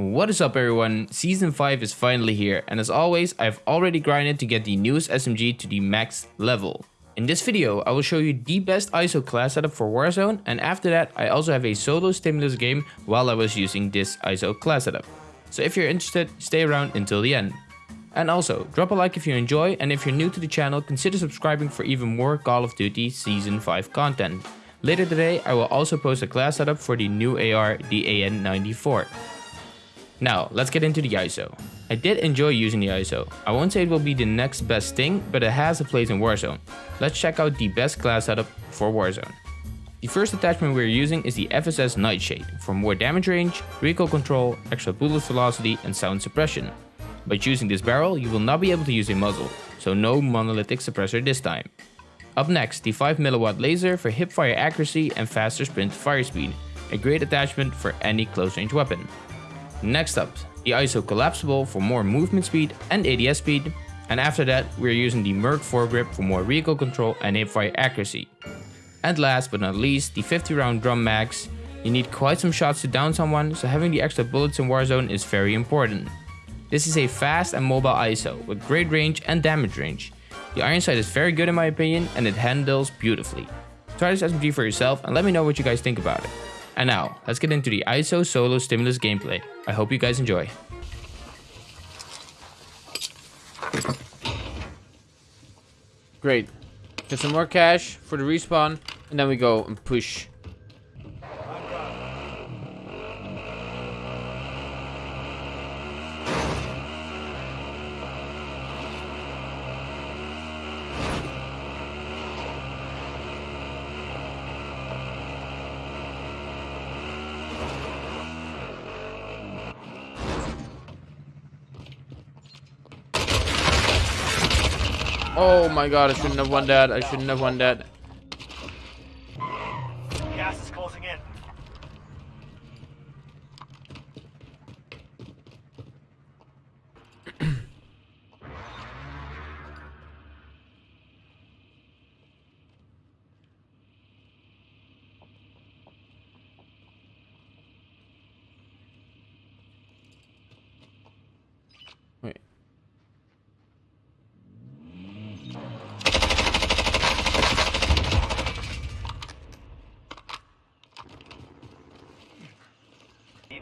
What is up everyone, Season 5 is finally here and as always I've already grinded to get the newest SMG to the max level. In this video I will show you the best ISO class setup for Warzone and after that I also have a solo stimulus game while I was using this ISO class setup. So if you're interested, stay around until the end. And also, drop a like if you enjoy and if you're new to the channel consider subscribing for even more Call of Duty Season 5 content. Later today I will also post a class setup for the new AR, the AN94. Now, let's get into the ISO. I did enjoy using the ISO. I won't say it will be the next best thing, but it has a place in Warzone. Let's check out the best class setup for Warzone. The first attachment we're using is the FSS Nightshade for more damage range, recoil control, extra bullet velocity and sound suppression. By choosing this barrel, you will not be able to use a muzzle, so no monolithic suppressor this time. Up next, the 5mW laser for hip fire accuracy and faster sprint fire speed, a great attachment for any close range weapon. Next up, the ISO collapsible for more movement speed and ADS speed. And after that, we're using the Merc foregrip for more recoil control and hipfire accuracy. And last but not least, the 50 round drum mags. You need quite some shots to down someone, so having the extra bullets in Warzone is very important. This is a fast and mobile ISO with great range and damage range. The iron sight is very good in my opinion and it handles beautifully. Try this SMG for yourself and let me know what you guys think about it. And now, let's get into the ISO Solo Stimulus gameplay. I hope you guys enjoy. Great. Get some more cash for the respawn, and then we go and push Oh my god, I shouldn't have won that. I shouldn't have won that. Gas is closing in.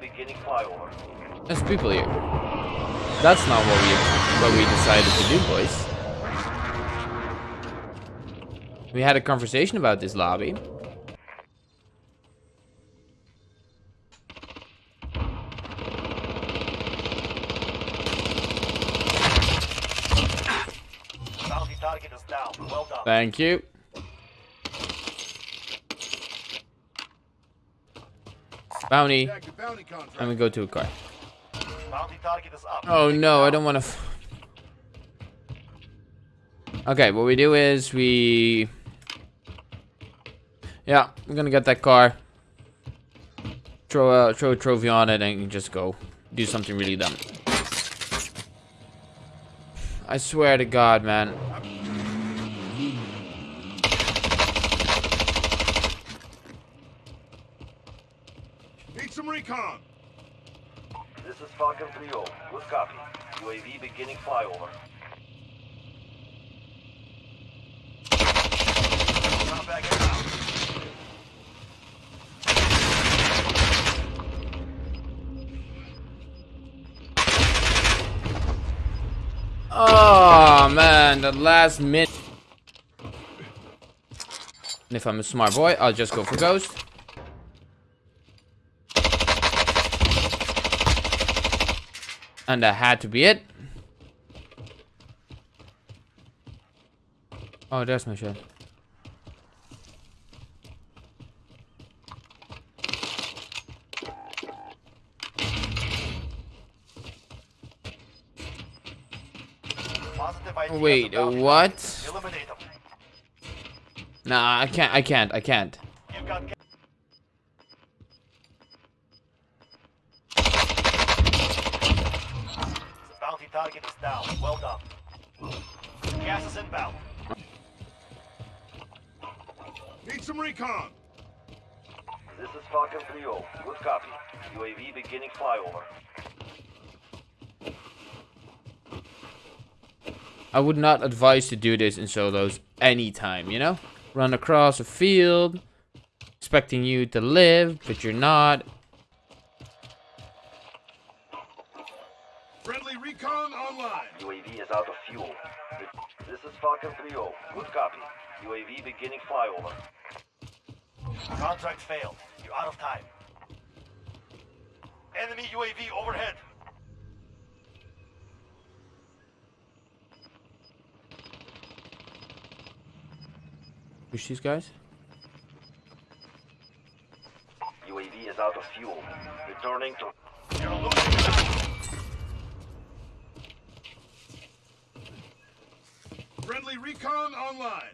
beginning flyover. There's people here. That's not what we what we decided to do, boys. We had a conversation about this lobby. Thank you. Bounty. And we go to a car. Oh no, I don't want to. okay, what we do is we. Yeah, we're gonna get that car. Throw a throw a trophy on it and just go do something really dumb. I swear to God, man. some recon. This is Falcon 3-0. Good copy. UAV beginning flyover. Oh man, the last minute. And if I'm a smart boy, I'll just go for ghost. And that had to be it. Oh, there's my shot. Wait, what? Nah, I can't, I can't, I can't. Target is down. Well done. Gas is inbound. Need some recon. This is Falcon 3-0. Good copy. UAV beginning flyover. I would not advise to do this in solos anytime, you know? Run across a field, expecting you to live, but you're not. Fuel. This is Falcon 3-0. Good copy. UAV beginning flyover. Contract failed. You're out of time. Enemy UAV overhead. Push these guys. UAV is out of fuel. Returning to... recon online.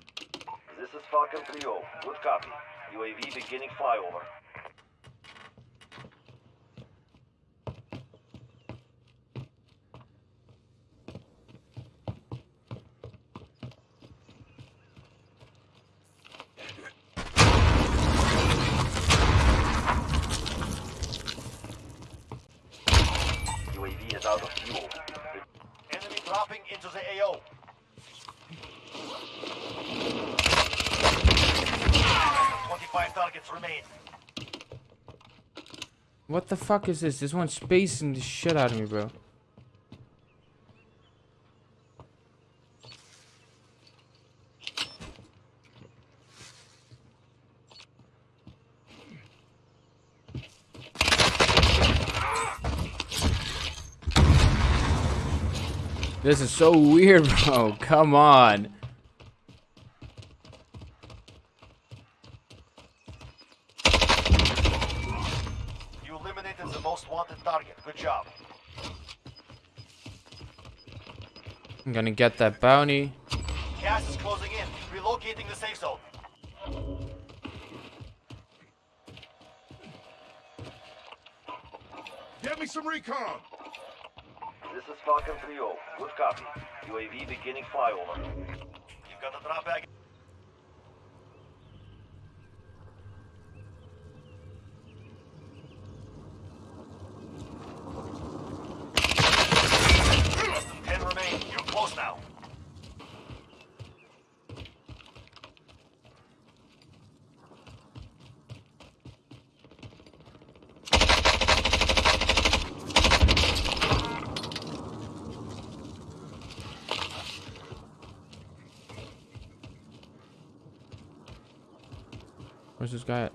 This is Falcon 3-0. Good copy. UAV beginning flyover. UAV is out of fuel. Enemy dropping into the AO. Twenty-five targets remain. What the fuck is this? This one's spacing the shit out of me, bro. This is so weird, bro. Come on. You eliminated the most wanted target. Good job. I'm gonna get that bounty. Gas is closing in. Relocating the safe zone. Get me some recon. This is Falcon 3-0. Good copy. UAV beginning flyover. You've got the drop bag. Less than 10 remain. You're close now. Where's this guy at?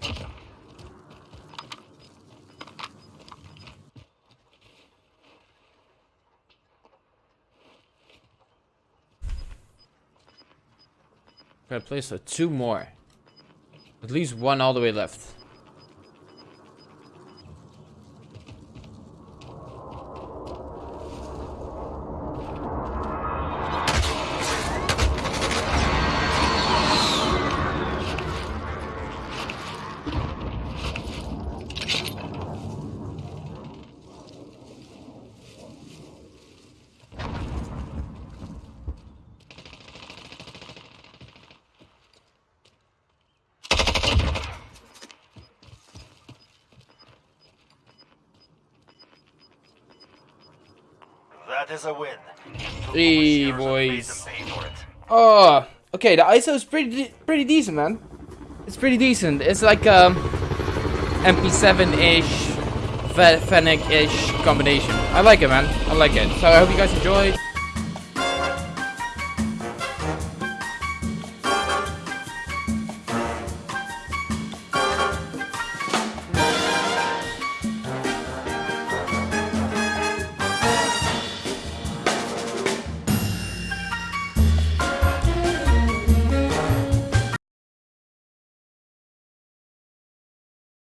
Gotta place uh, two more. At least one all the way left. That is a win. Hey, Years of made boys. them pay for it. Oh, okay. The ISO is pretty pretty decent, man. It's pretty decent. It's like um MP7-ish, Fennec-ish combination. I like it, man. I like it. So I hope you guys enjoyed.